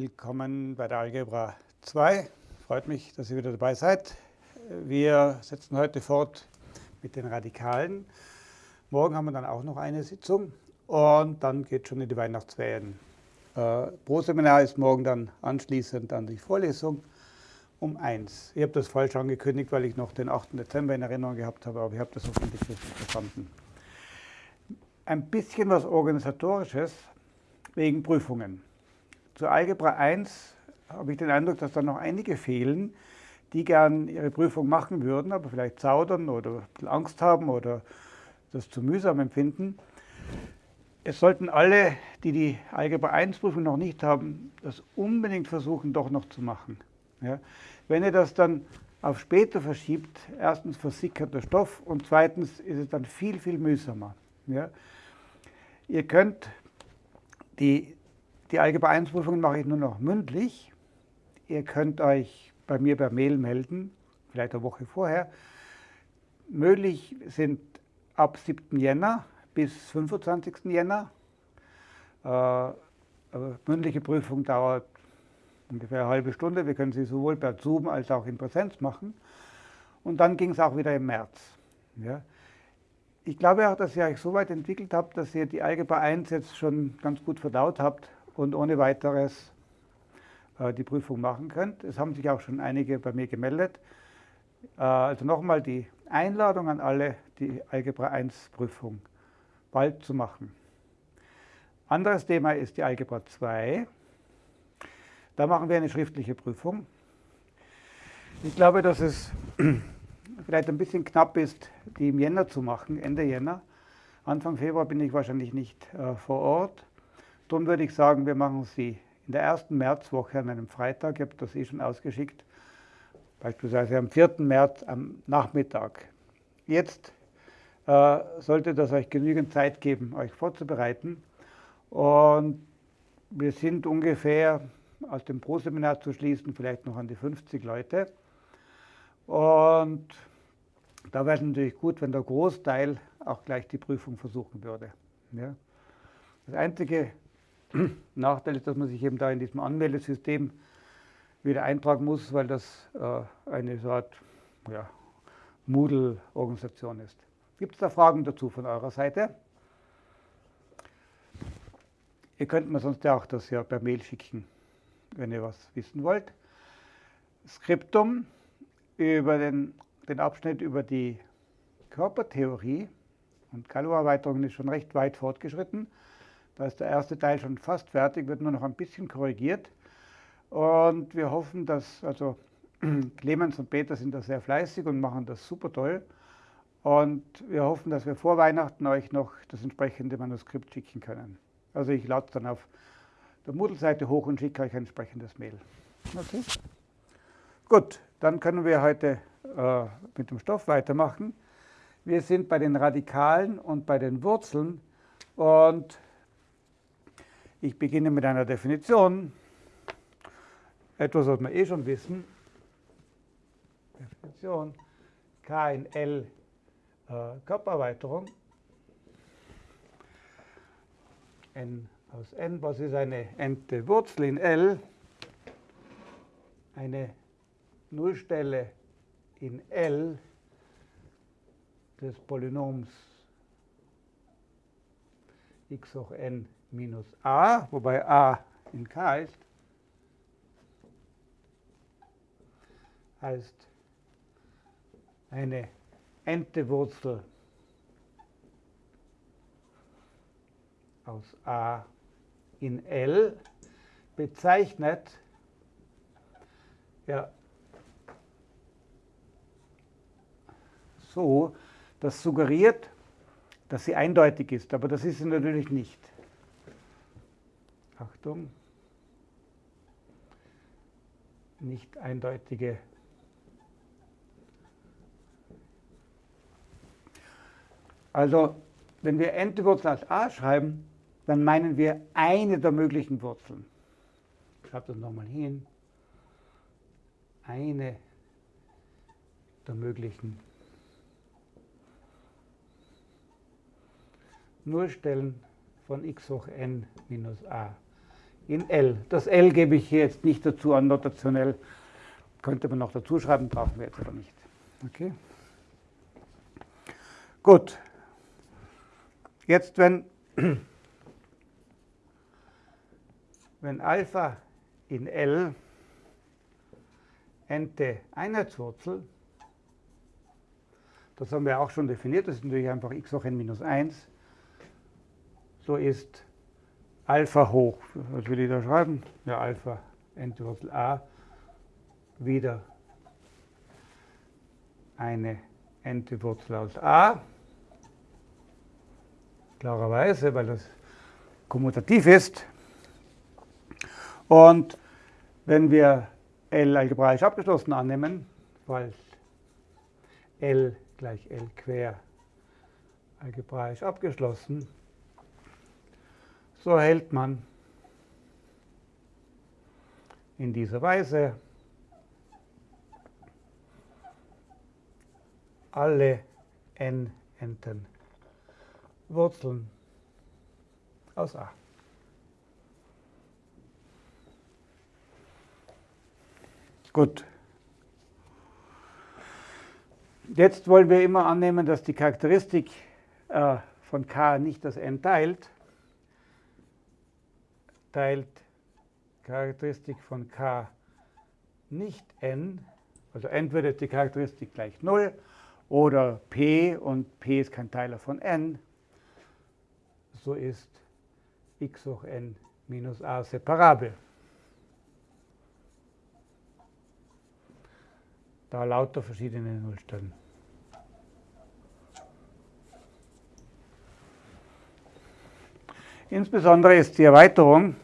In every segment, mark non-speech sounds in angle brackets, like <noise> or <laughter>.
Willkommen bei der Algebra 2. Freut mich, dass ihr wieder dabei seid. Wir setzen heute fort mit den Radikalen. Morgen haben wir dann auch noch eine Sitzung und dann geht schon in die Weihnachtsferien. Äh, pro Seminar ist morgen dann anschließend an die Vorlesung um eins. Ich habe das falsch angekündigt, weil ich noch den 8. Dezember in Erinnerung gehabt habe, aber ich habe das hoffentlich richtig verstanden. Ein bisschen was Organisatorisches wegen Prüfungen. Zu Algebra 1 habe ich den Eindruck, dass da noch einige fehlen, die gern ihre Prüfung machen würden, aber vielleicht zaudern oder Angst haben oder das zu mühsam empfinden. Es sollten alle, die die Algebra 1 Prüfung noch nicht haben, das unbedingt versuchen, doch noch zu machen. Ja? Wenn ihr das dann auf später verschiebt, erstens versickert der Stoff und zweitens ist es dann viel, viel mühsamer. Ja? Ihr könnt die die Algebra 1 Prüfungen mache ich nur noch mündlich. Ihr könnt euch bei mir per Mail melden, vielleicht eine Woche vorher. Möglich sind ab 7. Jänner bis 25. Jänner. Äh, mündliche Prüfung dauert ungefähr eine halbe Stunde. Wir können sie sowohl per Zoom als auch in Präsenz machen. Und dann ging es auch wieder im März. Ja. Ich glaube auch, dass ihr euch so weit entwickelt habt, dass ihr die Algebra 1 jetzt schon ganz gut verdaut habt und ohne weiteres äh, die Prüfung machen könnt. Es haben sich auch schon einige bei mir gemeldet. Äh, also nochmal die Einladung an alle, die Algebra 1 Prüfung bald zu machen. Anderes Thema ist die Algebra 2. Da machen wir eine schriftliche Prüfung. Ich glaube, dass es <clears throat> vielleicht ein bisschen knapp ist, die im Jänner zu machen, Ende Jänner. Anfang Februar bin ich wahrscheinlich nicht äh, vor Ort. Darum würde ich sagen, wir machen sie in der ersten Märzwoche an einem Freitag. Ich habe das eh schon ausgeschickt. Beispielsweise am 4. März am Nachmittag. Jetzt äh, sollte das euch genügend Zeit geben, euch vorzubereiten. Und wir sind ungefähr aus dem Pro-Seminar zu schließen, vielleicht noch an die 50 Leute. Und da wäre es natürlich gut, wenn der Großteil auch gleich die Prüfung versuchen würde. Ja. Das einzige Nachteil ist, dass man sich eben da in diesem Anmeldesystem wieder eintragen muss, weil das äh, eine Art ja, Moodle-Organisation ist. Gibt es da Fragen dazu von eurer Seite? Ihr könnt mir sonst ja auch das ja per Mail schicken, wenn ihr was wissen wollt. Skriptum über den, den Abschnitt über die Körpertheorie und Kalo-Erweiterungen ist schon recht weit fortgeschritten. Da ist der erste Teil schon fast fertig, wird nur noch ein bisschen korrigiert. Und wir hoffen, dass, also <clears throat> Clemens und Peter sind da sehr fleißig und machen das super toll. Und wir hoffen, dass wir vor Weihnachten euch noch das entsprechende Manuskript schicken können. Also ich lade dann auf der Moodle-Seite hoch und schicke euch ein entsprechendes Mail. Okay. Gut, dann können wir heute äh, mit dem Stoff weitermachen. Wir sind bei den Radikalen und bei den Wurzeln und ich beginne mit einer Definition, etwas, was wir eh schon wissen. Definition K in L äh, Körpererweiterung. n aus n, was ist eine nte Wurzel in L? Eine Nullstelle in L des Polynoms x hoch n minus a, wobei a in k ist, heißt eine nte Wurzel aus a in L bezeichnet ja, so, das suggeriert, dass sie eindeutig ist, aber das ist sie natürlich nicht. Achtung, nicht eindeutige Also, wenn wir Endwurzel als a schreiben, dann meinen wir eine der möglichen Wurzeln. Ich schreibe das nochmal hin. Eine der möglichen Nullstellen von x hoch n minus a in L. Das L gebe ich hier jetzt nicht dazu an, notationell. Könnte man noch dazu schreiben, brauchen wir jetzt aber nicht. Okay. Gut. Jetzt, wenn, <clears throat> wenn Alpha in L nte Einheitswurzel, das haben wir auch schon definiert, das ist natürlich einfach x hoch n minus 1, so ist Alpha hoch, was will ich da schreiben? Ja, Alpha nte Wurzel a wieder eine nte Wurzel aus a, klarerweise, weil das kommutativ ist. Und wenn wir L algebraisch abgeschlossen annehmen, falls L gleich L quer algebraisch abgeschlossen, so erhält man in dieser Weise alle n Enten Wurzeln aus a. Gut. Jetzt wollen wir immer annehmen, dass die Charakteristik äh, von k nicht das n teilt. Teilt Charakteristik von k nicht n, also entweder ist die Charakteristik gleich 0 oder p und p ist kein Teiler von n, so ist x hoch n minus a separabel. Da lauter verschiedene Nullstellen. Insbesondere ist die Erweiterung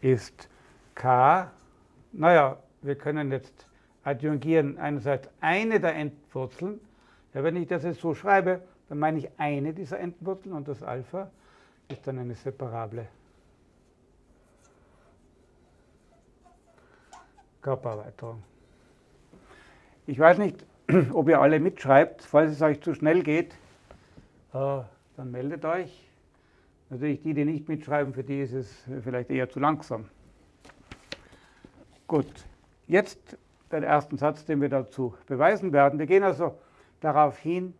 ist k, naja, wir können jetzt adjungieren einerseits eine der Endwurzeln. Ja, wenn ich das jetzt so schreibe, dann meine ich eine dieser Endwurzeln und das Alpha ist dann eine separable Körpererweiterung. Ich weiß nicht, <clears throat> ob ihr alle mitschreibt. Falls es euch zu schnell geht, äh, dann meldet euch. Natürlich die, die nicht mitschreiben, für die ist es vielleicht eher zu langsam. Gut, jetzt den ersten Satz, den wir dazu beweisen werden. Wir gehen also darauf hin,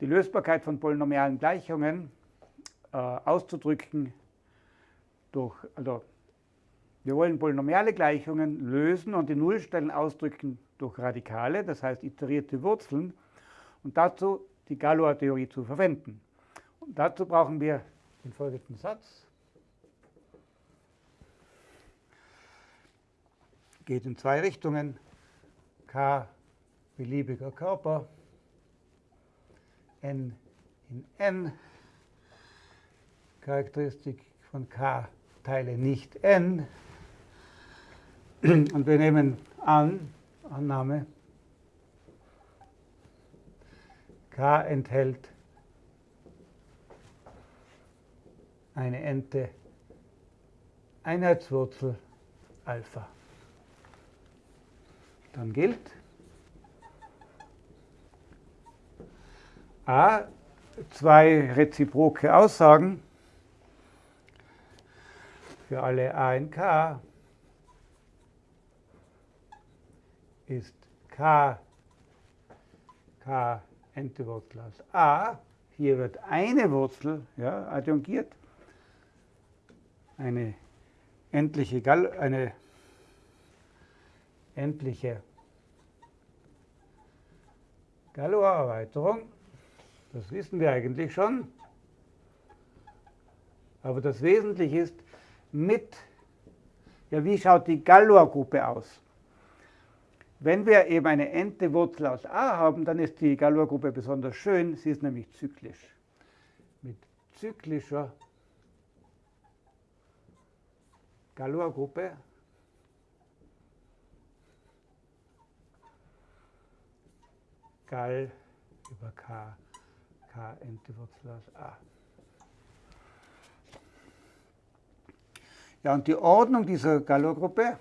die Lösbarkeit von polynomialen Gleichungen äh, auszudrücken durch, also wir wollen polynomiale Gleichungen lösen und die Nullstellen ausdrücken durch Radikale, das heißt iterierte Wurzeln, und dazu die Galois-Theorie zu verwenden. Und dazu brauchen wir den folgenden Satz. Geht in zwei Richtungen. K beliebiger Körper, N in N. Charakteristik von K teile nicht N. Und wir nehmen an, Annahme, K enthält eine Ente Einheitswurzel Alpha. Dann gilt A, zwei reziproke Aussagen für alle A in K ist k, k nte Wurzel aus a. Hier wird eine Wurzel ja, adjungiert, eine endliche, Gall eine endliche Galois-Erweiterung. Das wissen wir eigentlich schon. Aber das Wesentliche ist mit, ja, wie schaut die Galois-Gruppe aus? Wenn wir eben eine ente Wurzel aus a haben, dann ist die Galois-Gruppe besonders schön. Sie ist nämlich zyklisch. Mit zyklischer Galois-Gruppe Gall über k, k ente Wurzel aus a. Ja, und die Ordnung dieser Galois-Gruppe,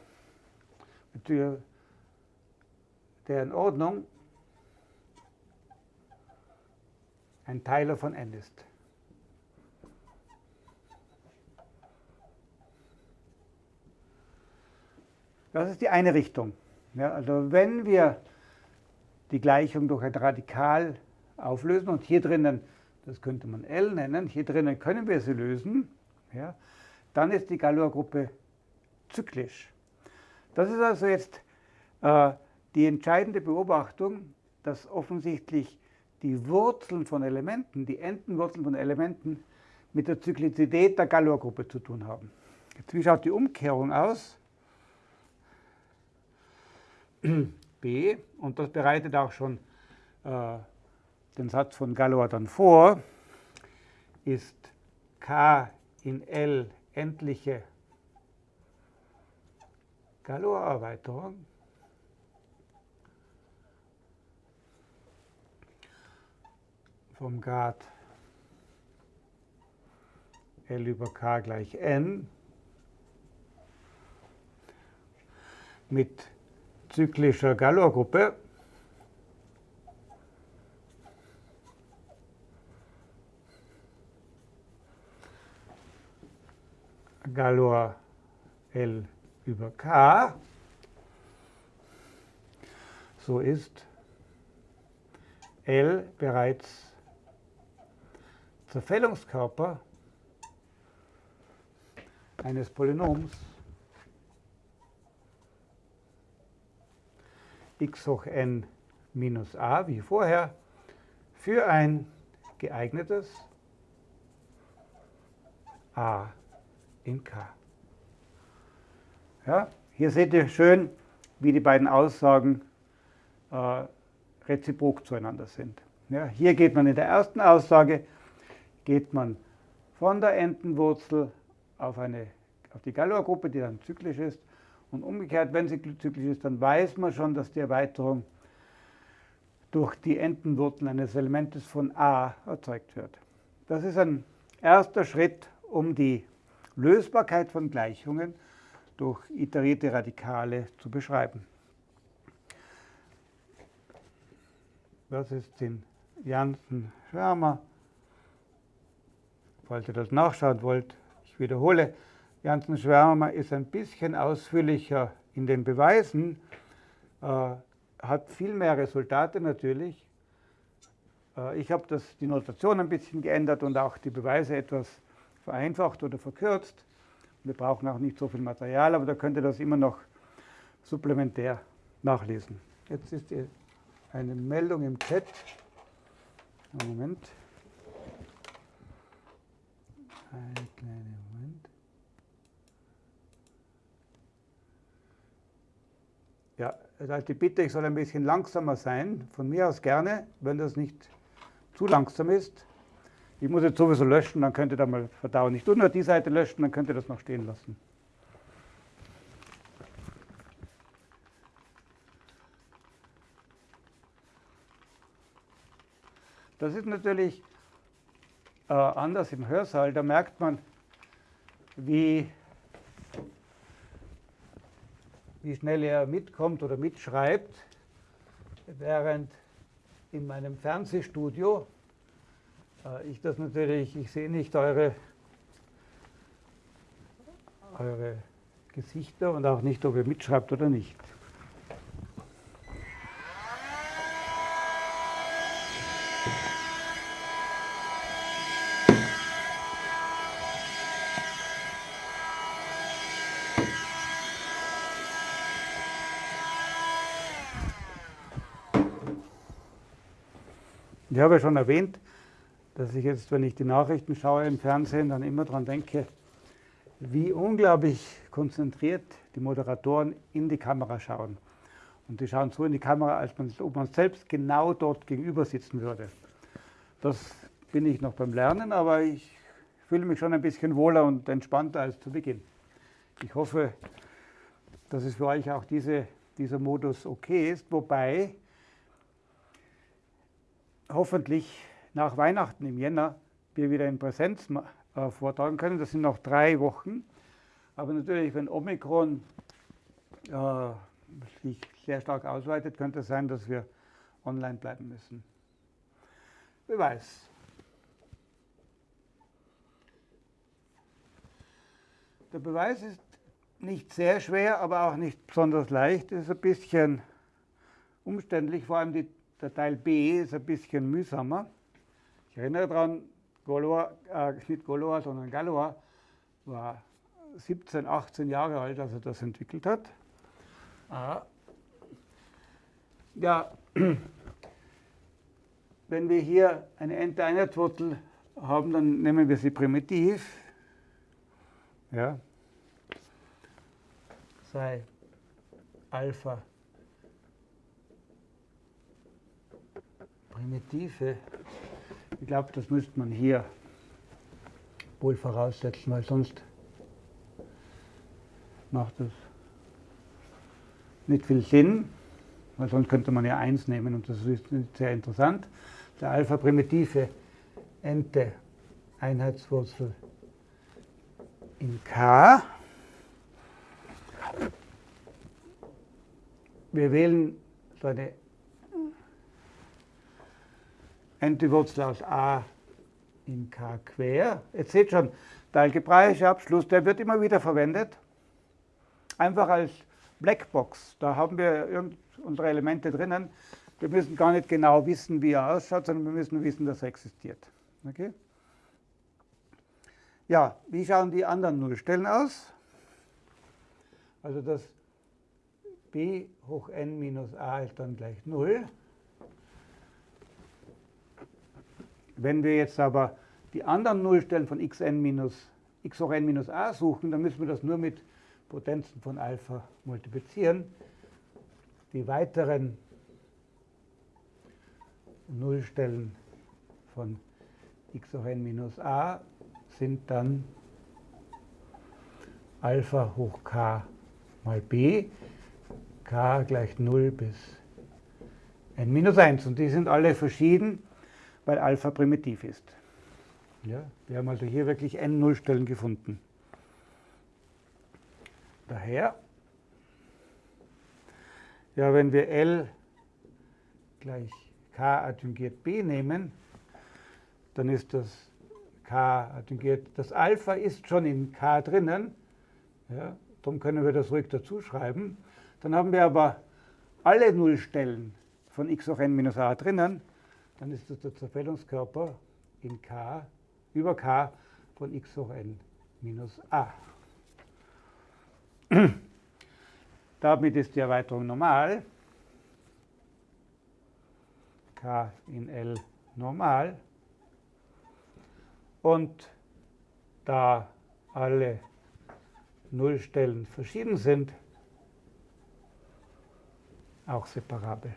deren Ordnung ein Teiler von n ist. Das ist die eine Richtung. Ja, also wenn wir die Gleichung durch ein Radikal auflösen und hier drinnen, das könnte man L nennen, hier drinnen können wir sie lösen, ja, dann ist die Galois-Gruppe zyklisch. Das ist also jetzt äh, die entscheidende Beobachtung, dass offensichtlich die Wurzeln von Elementen, die Endenwurzeln von Elementen mit der Zyklizität der Galois-Gruppe zu tun haben. Jetzt, wie schaut die Umkehrung aus? B, und das bereitet auch schon äh, den Satz von Galois dann vor, ist K in L endliche Galois-Erweiterung. Vom Grad L über K gleich N. Mit zyklischer Galois-Gruppe Galois L über K. So ist L bereits Zerfällungskörper eines Polynoms x hoch n minus a, wie vorher, für ein geeignetes a in k. Ja, hier seht ihr schön, wie die beiden Aussagen äh, reziprok zueinander sind. Ja, hier geht man in der ersten Aussage, geht man von der Endenwurzel auf, eine, auf die Galois-Gruppe, die dann zyklisch ist, und umgekehrt, wenn sie zyklisch ist, dann weiß man schon, dass die Erweiterung durch die Endenwurzel eines Elementes von a erzeugt wird. Das ist ein erster Schritt, um die Lösbarkeit von Gleichungen durch iterierte Radikale zu beschreiben. Das ist den Janssen-Schwärmer. Falls ihr das nachschauen wollt, ich wiederhole, Janssen-Schwärmer ist ein bisschen ausführlicher in den Beweisen, äh, hat viel mehr Resultate natürlich. Äh, ich habe die Notation ein bisschen geändert und auch die Beweise etwas vereinfacht oder verkürzt. Wir brauchen auch nicht so viel Material, aber da könnt ihr das immer noch supplementär nachlesen. Jetzt ist eine Meldung im Chat. Moment. Ein kleiner Moment. Ja, also die Bitte, ich soll ein bisschen langsamer sein. Von mir aus gerne, wenn das nicht zu langsam ist. Ich muss jetzt sowieso löschen, dann könnt ihr da mal verdauen. Ich tue nur die Seite löschen, dann könnt ihr das noch stehen lassen. Das ist natürlich äh, anders im Hörsaal. Da merkt man, wie, wie schnell er mitkommt oder mitschreibt, während in meinem Fernsehstudio äh, ich das natürlich, ich sehe nicht eure, eure Gesichter und auch nicht, ob ihr mitschreibt oder nicht. Ich habe ja schon erwähnt, dass ich jetzt, wenn ich die Nachrichten schaue im Fernsehen, dann immer daran denke, wie unglaublich konzentriert die Moderatoren in die Kamera schauen. Und die schauen so in die Kamera, als man, ob man selbst genau dort gegenüber sitzen würde. Das bin ich noch beim Lernen, aber ich fühle mich schon ein bisschen wohler und entspannter als zu Beginn. Ich hoffe, dass es für euch auch diese, dieser Modus okay ist, wobei hoffentlich nach Weihnachten im Jänner wir wieder in Präsenz äh, vortragen können. Das sind noch drei Wochen. Aber natürlich, wenn Omikron äh, sich sehr stark ausweitet, könnte es sein, dass wir online bleiben müssen. Wer weiß. Der Beweis ist nicht sehr schwer, aber auch nicht besonders leicht. Es ist ein bisschen umständlich, vor allem die der Teil B ist ein bisschen mühsamer. Ich erinnere daran, Galois, äh, nicht Galois, sondern Galois war 17, 18 Jahre alt, als er das entwickelt hat. Ah. Ja, <clears throat> wenn wir hier eine Ente-Einheitswurzel haben, dann nehmen wir sie primitiv. Ja. Sei Alpha Primitive. Ich glaube, das müsste man hier wohl voraussetzen, weil sonst macht das nicht viel Sinn, weil sonst könnte man ja 1 nehmen und das ist sehr interessant. Der Alpha-primitive Ente Einheitswurzel in K. Wir wählen so eine Ente-Wurzel aus a in k quer. Jetzt seht schon, der algebraische Abschluss, der wird immer wieder verwendet. Einfach als Blackbox. Da haben wir unsere Elemente drinnen. Wir müssen gar nicht genau wissen, wie er ausschaut, sondern wir müssen wissen, dass er existiert. Okay? Ja, wie schauen die anderen Nullstellen aus? Also das b hoch n minus a ist dann gleich 0. Wenn wir jetzt aber die anderen Nullstellen von xn minus x hoch n minus a suchen, dann müssen wir das nur mit Potenzen von Alpha multiplizieren. Die weiteren Nullstellen von x hoch n minus a sind dann Alpha hoch k mal b, k gleich 0 bis n minus 1. Und die sind alle verschieden, weil Alpha primitiv ist. Ja, wir haben also hier wirklich n Nullstellen gefunden. Daher, ja, wenn wir L gleich k adjungiert b nehmen, dann ist das k adjungiert, das Alpha ist schon in k drinnen, ja, darum können wir das ruhig dazu schreiben. Dann haben wir aber alle Nullstellen von x hoch n minus a drinnen, dann ist das der Zerfällungskörper in k über k von x hoch n minus a. <clears throat> Damit ist die Erweiterung normal. k in L normal. Und da alle Nullstellen verschieden sind, auch separabel.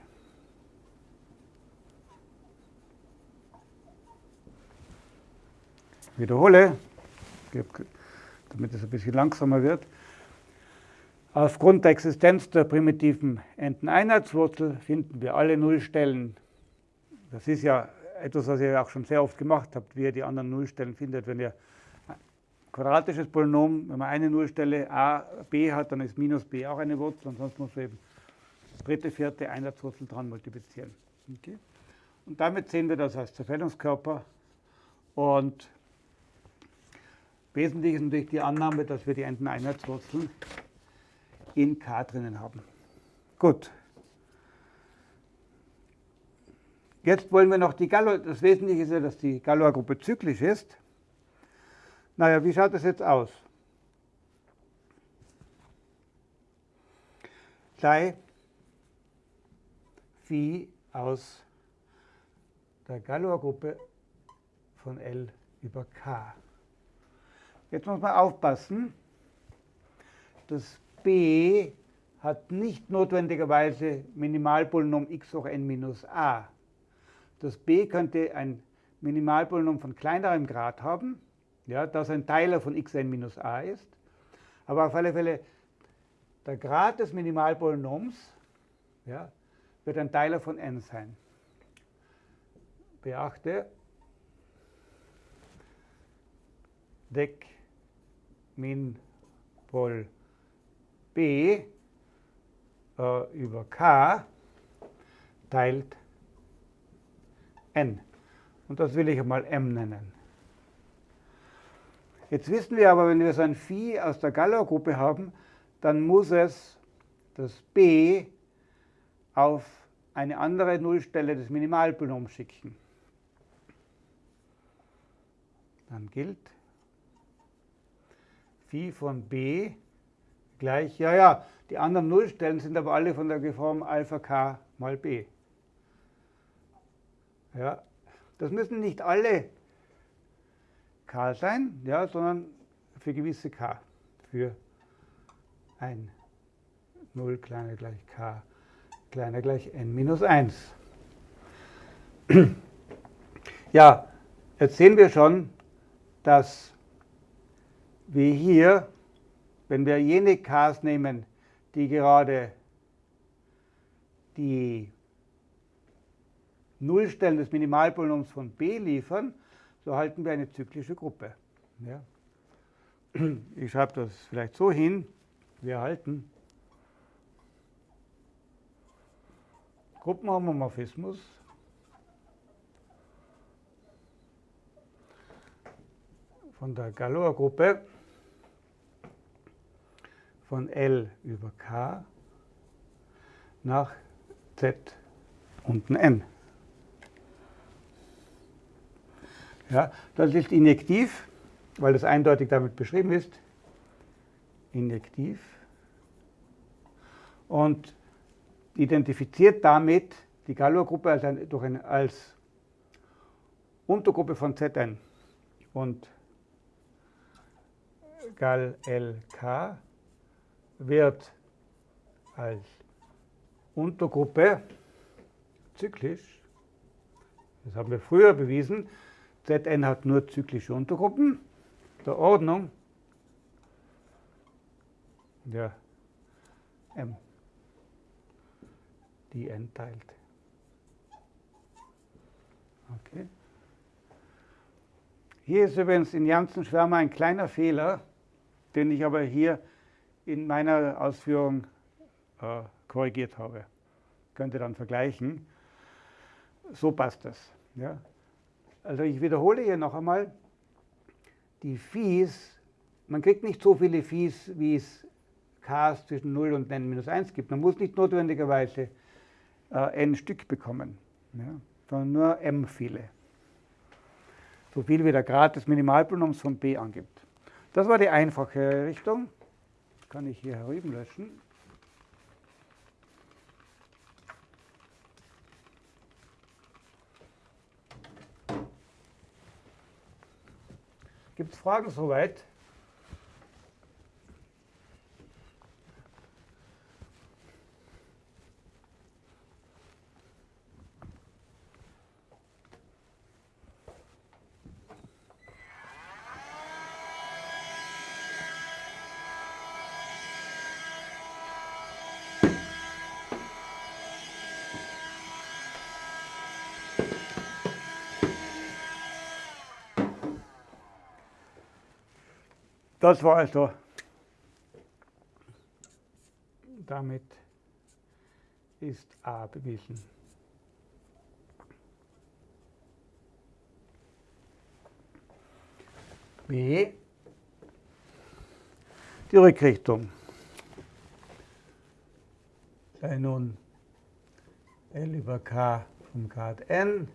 Wiederhole, damit es ein bisschen langsamer wird. Aufgrund der Existenz der primitiven Enteneinheitswurzel finden wir alle Nullstellen. Das ist ja etwas, was ihr auch schon sehr oft gemacht habt, wie ihr die anderen Nullstellen findet. Wenn ihr ein quadratisches Polynom, wenn man eine Nullstelle a, b hat, dann ist minus b auch eine Wurzel, ansonsten muss man eben dritte, vierte Einheitswurzel dran multiplizieren. Okay? Und damit sehen wir das als Zerfällungskörper und Wesentlich ist natürlich die Annahme, dass wir die Enteneinheitswurzeln in K drinnen haben. Gut. Jetzt wollen wir noch die Galois, das Wesentliche ist ja, dass die Galois-Gruppe zyklisch ist. Naja, wie schaut das jetzt aus? Sei Phi aus der Galois-Gruppe von L über K. Jetzt muss man aufpassen, das b hat nicht notwendigerweise Minimalpolynom x hoch n minus a. Das b könnte ein Minimalpolynom von kleinerem Grad haben, ja, das ein Teiler von xn minus a ist. Aber auf alle Fälle, der Grad des Minimalpolynoms ja, wird ein Teiler von n sein. Beachte, Deck min Pol b äh, über k teilt n. Und das will ich einmal m nennen. Jetzt wissen wir aber, wenn wir so ein Phi aus der Galois-Gruppe haben, dann muss es das b auf eine andere Nullstelle des Minimalpolynoms schicken. Dann gilt Phi von b gleich, ja, ja, die anderen Nullstellen sind aber alle von der Form Alpha k mal b. Ja, das müssen nicht alle k sein, ja, sondern für gewisse k, für ein 0 kleiner gleich k kleiner gleich n minus 1. <clears throat> Ja, jetzt sehen wir schon, dass wir hier, wenn wir jene k's nehmen, die gerade die Nullstellen des Minimalpolynoms von b liefern, so halten wir eine zyklische Gruppe. Ja. Ich schreibe das vielleicht so hin. Wir halten Gruppenhomomorphismus von der Galois-Gruppe von L über K nach Z unten N. Ja, das ist injektiv, weil das eindeutig damit beschrieben ist. Injektiv. Und identifiziert damit die Galois-Gruppe als, ein, ein, als Untergruppe von Zn. Und Gal LK wird als Untergruppe zyklisch, das haben wir früher bewiesen, Zn hat nur zyklische Untergruppen der Ordnung der M, die n teilt. Okay. Hier ist übrigens in Janssen Schwärmer ein kleiner Fehler, den ich aber hier in meiner Ausführung äh, korrigiert habe. Könnt ihr dann vergleichen. So passt das. Ja. Also ich wiederhole hier noch einmal, die Phis, man kriegt nicht so viele Phis, wie es Ks zwischen 0 und n minus 1 gibt. Man muss nicht notwendigerweise äh, n Stück bekommen, ja, sondern nur m viele. So viel wie der Grad des Minimalpolynoms von b angibt. Das war die einfache Richtung. Kann ich hier herüben löschen. Gibt es Fragen soweit? Das war also damit ist A bewiesen. B die Rückrichtung. Sei nun L über K vom Grad n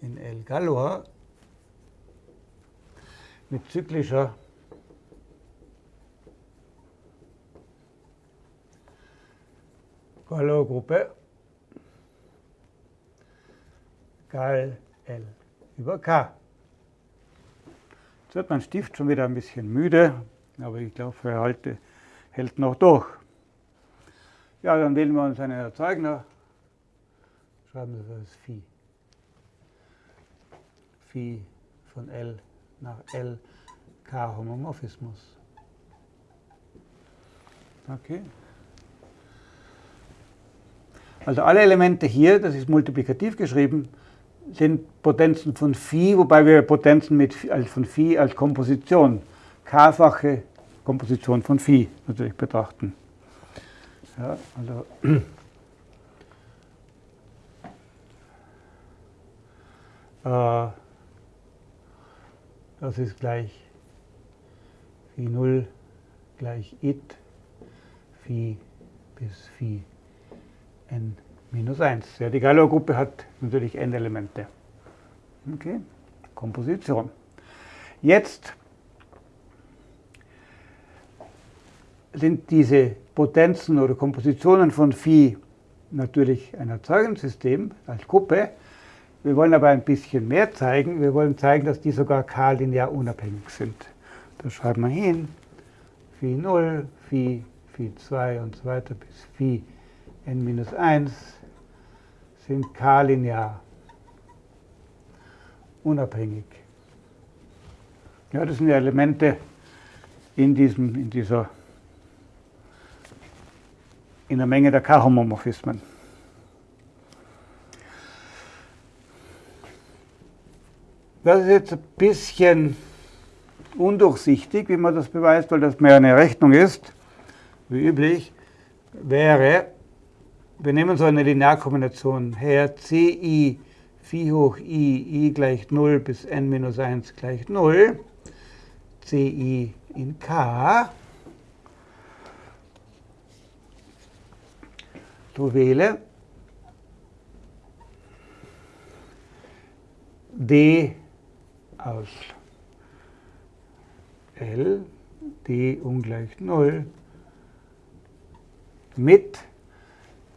in El Galois mit zyklischer Galois-Gruppe Gal L über K. Jetzt wird mein Stift schon wieder ein bisschen müde, aber ich glaube, er halte, hält noch durch. Ja, dann wählen wir uns einen Erzeugner. Schreiben wir das Phi. Phi von L nach L K Homomorphismus. Okay. Also alle Elemente hier, das ist multiplikativ geschrieben, sind Potenzen von Phi, wobei wir Potenzen mit, also von Phi als Komposition, k-fache Komposition von Phi natürlich betrachten. Ja, also <clears throat> Äh, das ist gleich Phi 0 gleich it Phi bis Phi n minus 1. Ja, die Galois-Gruppe hat natürlich n Elemente. Okay, Komposition. Jetzt sind diese Potenzen oder Kompositionen von Phi natürlich ein Erzeugungssystem als Gruppe. Wir wollen aber ein bisschen mehr zeigen. Wir wollen zeigen, dass die sogar k-linear unabhängig sind. Das schreiben wir hin. Phi 0, Phi, Phi 2 und so weiter bis Phi n minus 1 sind k-linear unabhängig. Ja, das sind die Elemente in, diesem, in dieser in der Menge der K-Homomorphismen. Das ist jetzt ein bisschen undurchsichtig, wie man das beweist, weil das mehr eine Rechnung ist, wie üblich, wäre, wir nehmen so eine Linearkombination her, ci phi hoch i, i gleich 0 bis n minus 1 gleich 0, ci in k, du wähle d aus L, d ungleich 0, mit,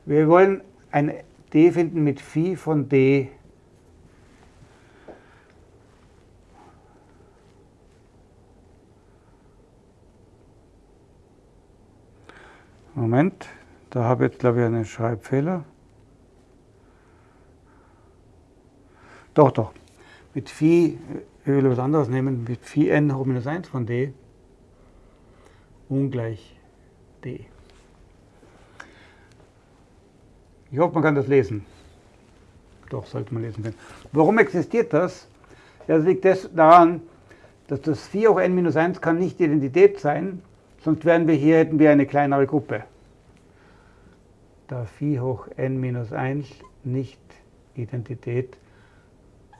wir wollen ein d finden mit Phi von d Moment, da habe ich jetzt, glaube ich, einen Schreibfehler. Doch, doch. Mit Phi, ich will was anderes nehmen, mit Phi n hoch minus 1 von d ungleich d. Ich hoffe, man kann das lesen. Doch, sollte man lesen können. Warum existiert das? Das liegt daran, dass das Phi hoch n minus 1 kann nicht Identität sein, sonst wären wir hier, hätten wir eine kleinere Gruppe da Phi hoch n minus 1 nicht Identität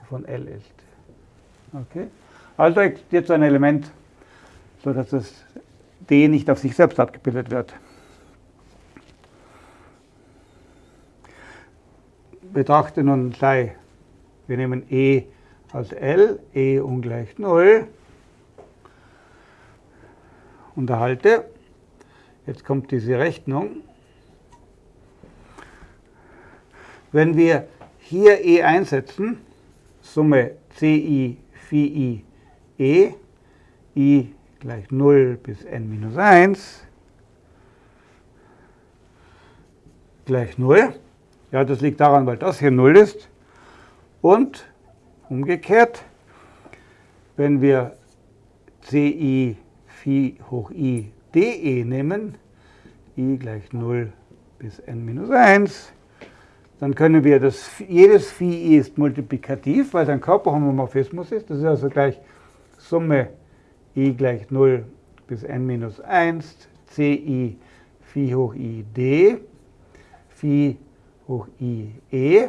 von L ist. Okay? Also existiert so ein Element, sodass das D nicht auf sich selbst abgebildet wird. Betrachte nun gleich, wir nehmen E als L, E ungleich 0, unterhalte, jetzt kommt diese Rechnung, Wenn wir hier E einsetzen, Summe Ci Phi I E, I gleich 0 bis n minus 1, gleich 0. Ja, das liegt daran, weil das hier 0 ist. Und umgekehrt, wenn wir Ci Phi hoch I dE nehmen, i gleich 0 bis n minus 1, dann können wir das, jedes Phi ist multiplikativ, weil es ein Körperhomomorphismus ist. Das ist also gleich Summe i gleich 0 bis n minus 1, ci Phi hoch i d, Phi hoch i e.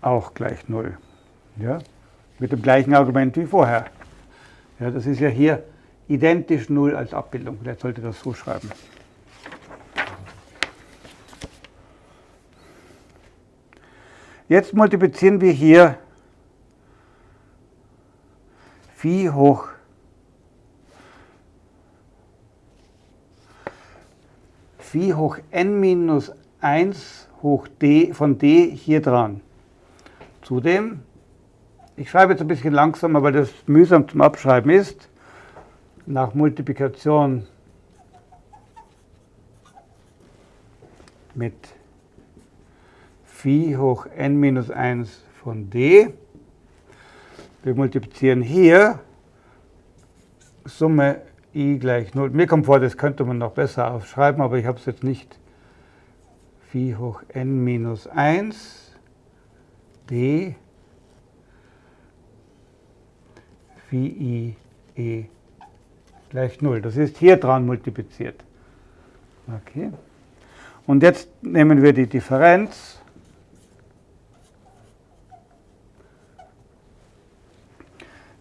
Auch gleich 0. Ja? Mit dem gleichen Argument wie vorher. Ja, das ist ja hier identisch 0 als Abbildung. Vielleicht sollte das so schreiben. Jetzt multiplizieren wir hier Phi hoch Phi hoch n minus 1 hoch d von d hier dran. Zudem, ich schreibe jetzt ein bisschen langsamer, weil das mühsam zum Abschreiben ist, nach Multiplikation mit Phi hoch n minus 1 von d. Wir multiplizieren hier Summe i gleich 0. Mir kommt vor, das könnte man noch besser aufschreiben, aber ich habe es jetzt nicht. Phi hoch n minus 1 d Phi i e gleich 0. Das ist hier dran multipliziert. Okay. Und jetzt nehmen wir die Differenz.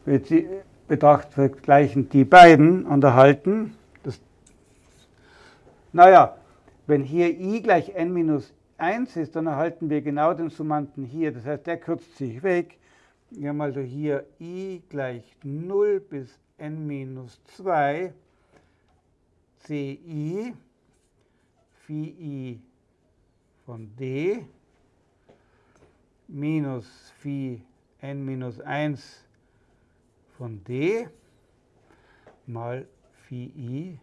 Wir betrachten vergleichen die beiden und erhalten, das, naja, wenn hier i gleich n minus 1 ist, dann erhalten wir genau den Summanden hier. Das heißt, der kürzt sich weg. Wir haben also hier i gleich 0 bis n minus 2 ci phi von d minus phi n minus 1 von d mal phi i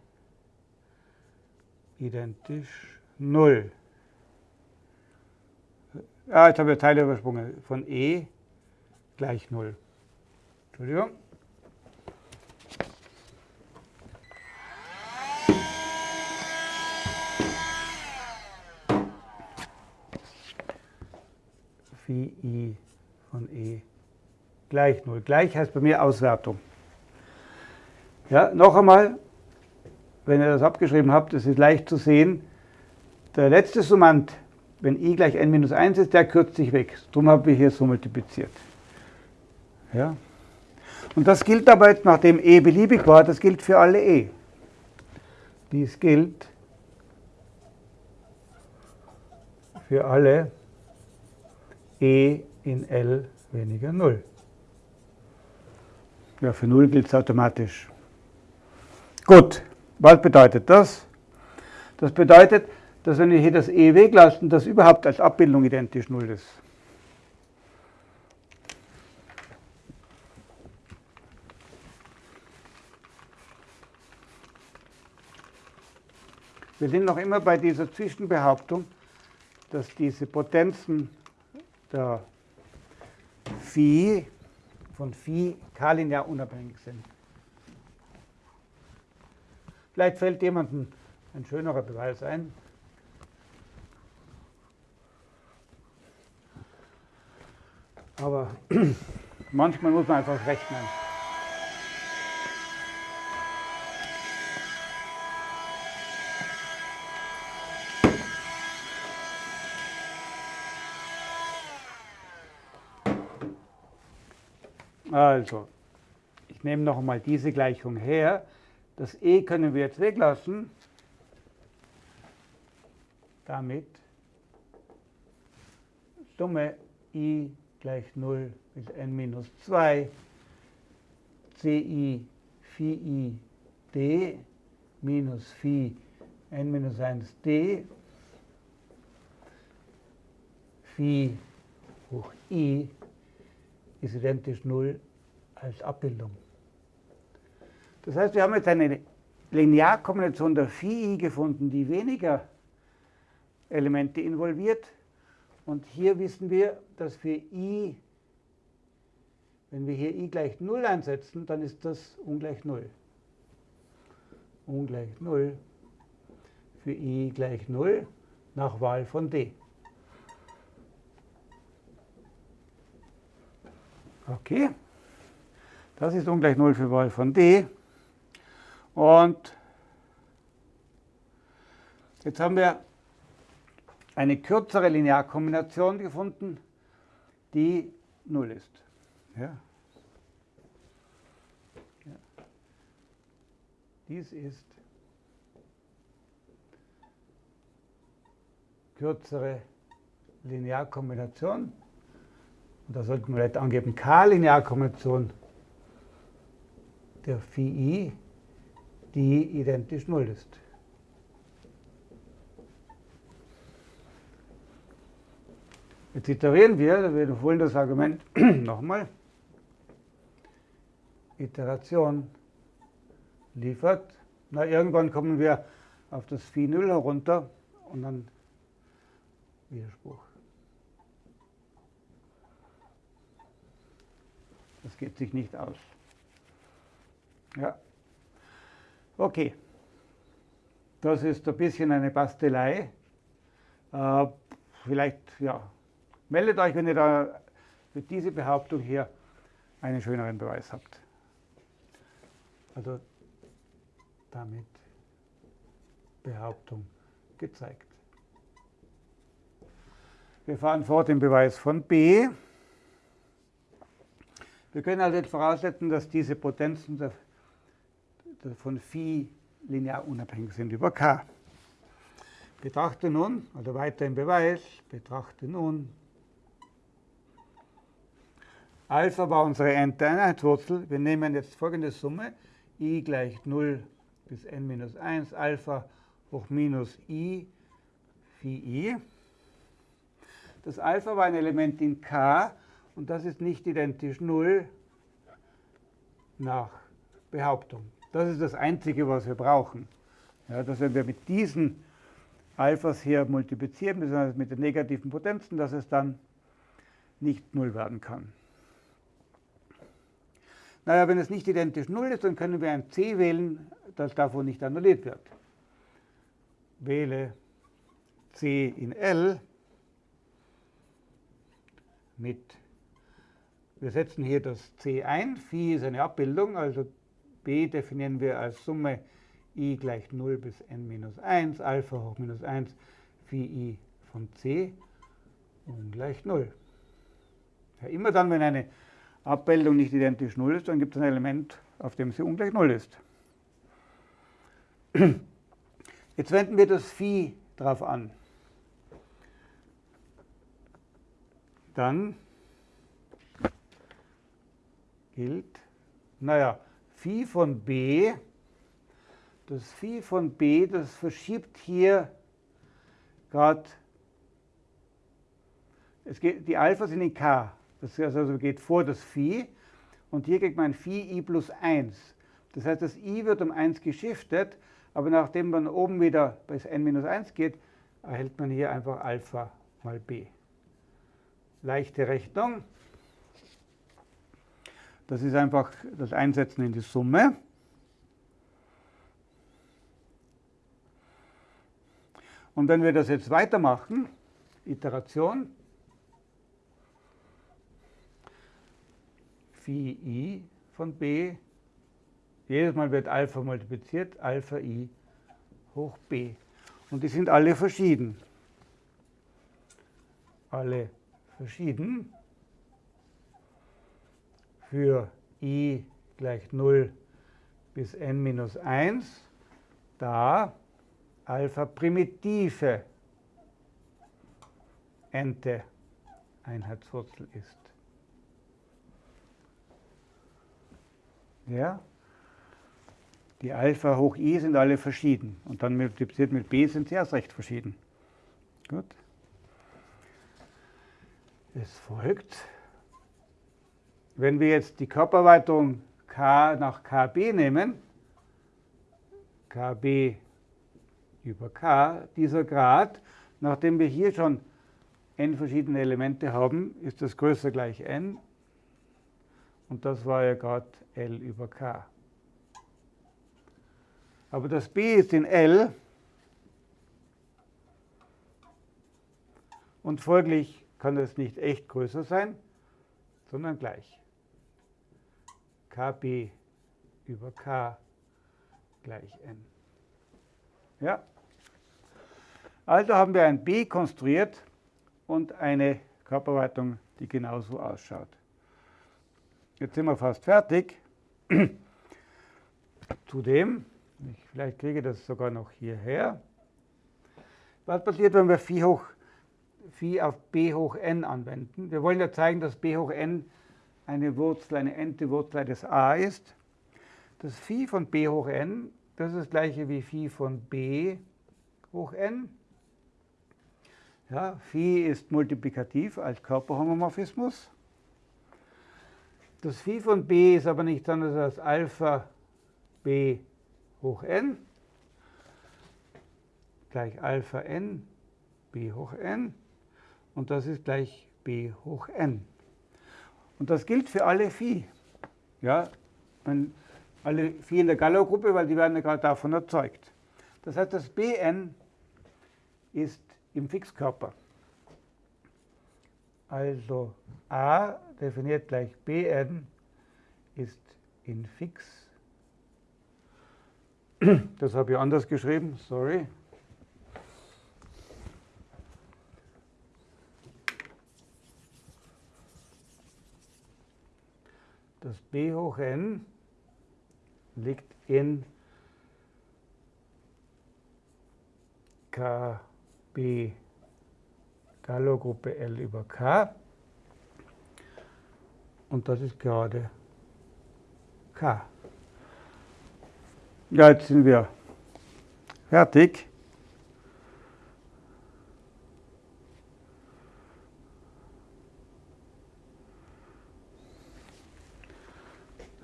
identisch 0. Ah, jetzt habe ich Teile übersprungen. Von e gleich 0. Entschuldigung. Phi i von e gleich 0. Gleich heißt bei mir Auswertung. Ja, noch einmal, wenn ihr das abgeschrieben habt, es ist leicht zu sehen, der letzte Summand, wenn i gleich n minus 1 ist, der kürzt sich weg. Darum haben wir hier so multipliziert. Ja. Und das gilt aber jetzt, nachdem e beliebig war, das gilt für alle e. Dies gilt für alle e in L weniger 0. Ja, für 0 gilt es automatisch. Gut, was bedeutet das? Das bedeutet, dass wenn wir hier das e weglassen, das überhaupt als Abbildung identisch 0 ist. Wir sind noch immer bei dieser Zwischenbehauptung, dass diese Potenzen der Phi von Phi k-linear unabhängig sind. Vielleicht fällt jemandem ein schönerer Beweis ein. Aber <clears throat> manchmal muss man einfach rechnen. Also, ich nehme noch einmal diese Gleichung her. Das e können wir jetzt weglassen. Damit Summe i gleich 0 bis n minus 2 ci phi i d minus phi n minus 1 d phi hoch i ist identisch 0 als Abbildung. Das heißt, wir haben jetzt eine Linearkombination der Phi gefunden, die weniger Elemente involviert. Und hier wissen wir, dass für i, wenn wir hier i gleich 0 einsetzen, dann ist das ungleich 0. Ungleich 0 für i gleich 0 nach Wahl von d. Okay, das ist ungleich 0 für Wahl von d. Und jetzt haben wir eine kürzere Linearkombination gefunden, die 0 ist. Ja. Ja. Dies ist kürzere Linearkombination und da sollten wir vielleicht angeben, K-Linearkombination der Phi i, die identisch 0 ist. Jetzt iterieren wir, wir wiederholen das Argument <clears throat> nochmal. Iteration liefert. Na, irgendwann kommen wir auf das Phi 0 herunter und dann Widerspruch. Das geht sich nicht aus. Ja. Okay. Das ist ein bisschen eine Bastelei. Äh, vielleicht, ja, meldet euch, wenn ihr da für diese Behauptung hier einen schöneren Beweis habt. Also damit Behauptung gezeigt. Wir fahren fort im Beweis von B. Wir können also jetzt voraussetzen, dass diese Potenzen von Phi linear unabhängig sind über K. Betrachte nun, also weiter im Beweis, betrachte nun, Alpha war unsere Einheitswurzel. Wir nehmen jetzt folgende Summe, i gleich 0 bis n minus 1, Alpha hoch minus i, phi i. Das Alpha war ein Element in K und das ist nicht identisch 0 nach Behauptung. Das ist das Einzige, was wir brauchen. Ja, dass wenn wir mit diesen Alphas hier multiplizieren, besonders mit den negativen Potenzen, dass es dann nicht 0 werden kann. Naja, wenn es nicht identisch 0 ist, dann können wir ein C wählen, das davon nicht annulliert wird. Wähle C in L mit, wir setzen hier das C ein, Phi ist eine Abbildung, also B definieren wir als Summe i gleich 0 bis n minus 1, Alpha hoch minus 1, Phi i von C ungleich 0. Ja, immer dann, wenn eine Abbildung nicht identisch 0 ist, dann gibt es ein Element, auf dem sie ungleich 0 ist. Jetzt wenden wir das Phi drauf an. Dann gilt, naja, Phi von b, das Phi von b, das verschiebt hier gerade, die Alpha sind in k, das also geht vor das Phi und hier kriegt man Phi i plus 1. Das heißt, das i wird um 1 geschiftet, aber nachdem man oben wieder bis n minus 1 geht, erhält man hier einfach Alpha mal b. Leichte Rechnung. Das ist einfach das Einsetzen in die Summe. Und wenn wir das jetzt weitermachen, Iteration, Phi i von b. Jedes Mal wird Alpha multipliziert, Alpha i hoch b. Und die sind alle verschieden. Alle verschieden. Für i gleich 0 bis n minus 1, da Alpha primitive n-te Einheitswurzel ist. Ja? Die Alpha hoch i sind alle verschieden. Und dann multipliziert mit b sind sie erst recht verschieden. Gut. Es folgt, wenn wir jetzt die Körperweiterung k nach kb nehmen, kb über k, dieser Grad, nachdem wir hier schon n verschiedene Elemente haben, ist das größer gleich n und das war ja gerade L über K. Aber das B ist in L und folglich kann es nicht echt größer sein, sondern gleich. KB über K gleich N. Ja? Also haben wir ein B konstruiert und eine Körperweitung, die genauso ausschaut. Jetzt sind wir fast fertig. <clears throat> Zudem, ich vielleicht kriege das sogar noch hierher. Was passiert, wenn wir Phi, hoch, Phi auf b hoch n anwenden? Wir wollen ja zeigen, dass b hoch n eine Wurzel, eine n-te Wurzel eines a ist. Das Phi von b hoch n, das ist das gleiche wie Phi von b hoch n. Ja, Phi ist multiplikativ als Körperhomomorphismus. Das Phi von b ist aber nichts anderes als Alpha b hoch n gleich Alpha n b hoch n und das ist gleich b hoch n. Und das gilt für alle Phi. Ja, alle Phi in der Gallo-Gruppe, weil die werden ja gerade davon erzeugt. Das heißt, das Bn ist im Fixkörper. Also a definiert gleich bn ist in fix Das habe ich anders geschrieben, sorry. Das b hoch n liegt in KB Gallo-Gruppe L über K. Und das ist gerade K. Ja, jetzt sind wir fertig.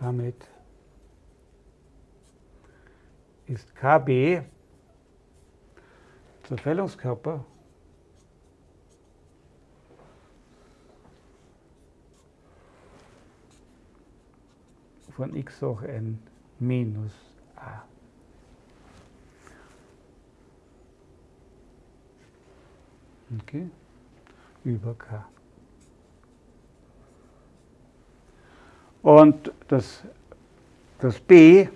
Damit ist KB Zerfällungskörper von x hoch n minus a. Okay, über k. Und das, das b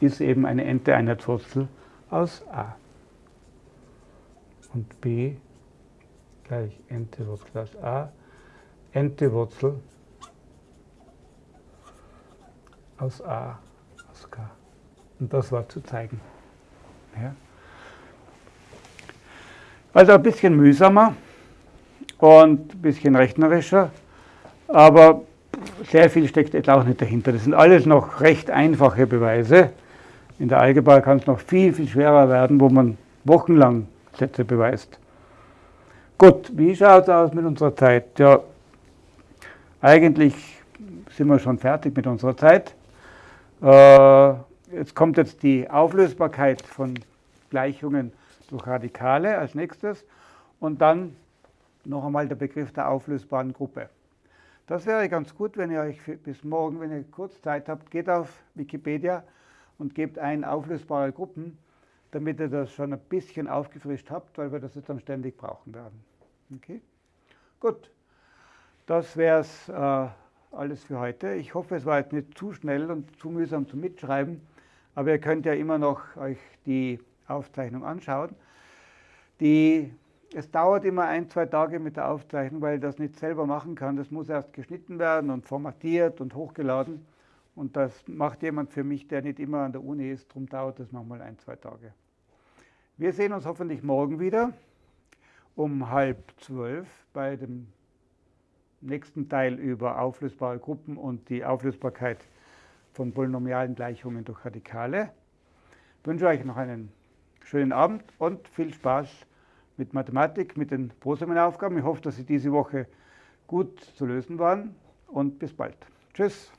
ist eben eine Ente-Einheitswurzel aus a. Und b gleich Ente-Wurzel aus a, Ente-Wurzel aus a aus k. Und das war zu zeigen. Ja. Also ein bisschen mühsamer und ein bisschen rechnerischer, aber sehr viel steckt jetzt auch nicht dahinter. Das sind alles noch recht einfache Beweise. In der Algebra kann es noch viel, viel schwerer werden, wo man wochenlang Sätze beweist. Gut, wie schaut es aus mit unserer Zeit? Ja, eigentlich sind wir schon fertig mit unserer Zeit. Äh, jetzt kommt jetzt die Auflösbarkeit von Gleichungen durch Radikale als nächstes und dann noch einmal der Begriff der auflösbaren Gruppe. Das wäre ganz gut, wenn ihr euch bis morgen, wenn ihr kurz Zeit habt, geht auf Wikipedia und gebt ein auflösbare Gruppen, damit ihr das schon ein bisschen aufgefrischt habt, weil wir das jetzt dann ständig brauchen werden. Okay? Gut, das wäre es äh, alles für heute. Ich hoffe, es war jetzt nicht zu schnell und zu mühsam zum Mitschreiben, aber ihr könnt ja immer noch euch die Aufzeichnung anschauen. Die es dauert immer ein, zwei Tage mit der Aufzeichnung, weil ich das nicht selber machen kann. Das muss erst geschnitten werden und formatiert und hochgeladen. Und das macht jemand für mich, der nicht immer an der Uni ist. Darum dauert das manchmal ein, zwei Tage. Wir sehen uns hoffentlich morgen wieder um halb zwölf bei dem nächsten Teil über auflösbare Gruppen und die Auflösbarkeit von polynomialen Gleichungen durch Radikale. Ich wünsche euch noch einen schönen Abend und viel Spaß mit Mathematik, mit den Proseminaufgaben. Ich hoffe, dass Sie diese Woche gut zu lösen waren und bis bald. Tschüss.